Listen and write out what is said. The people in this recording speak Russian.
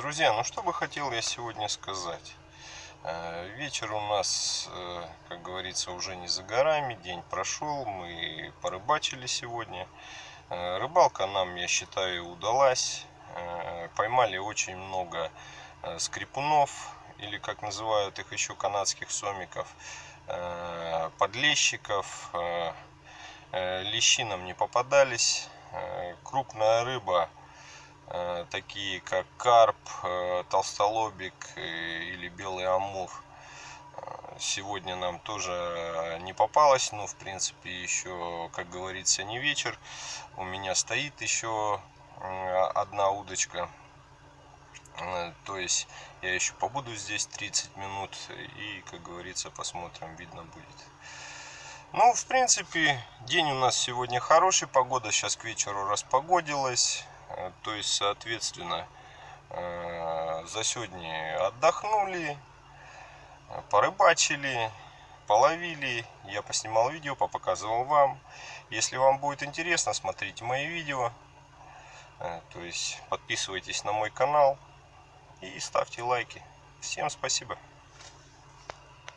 Друзья, ну что бы хотел я сегодня сказать. Э, вечер у нас, э, как говорится, уже не за горами, день прошел, мы порыбачили сегодня. Э, рыбалка нам, я считаю, удалась. Поймали очень много скрипунов, или как называют их еще канадских сомиков, подлещиков. Лещи нам не попадались. Крупная рыба такие как карп, э, толстолобик э, или белый амур. Сегодня нам тоже не попалось, но в принципе еще, как говорится, не вечер. У меня стоит еще одна удочка. То есть я еще побуду здесь 30 минут и, как говорится, посмотрим, видно будет. Ну, в принципе, день у нас сегодня хороший, погода сейчас к вечеру распогодилась. Э, то есть, соответственно, э, за сегодня отдохнули, порыбачили, половили. Я поснимал видео, попоказывал вам. Если вам будет интересно, смотрите мои видео. Э, то есть, подписывайтесь на мой канал и ставьте лайки. Всем спасибо.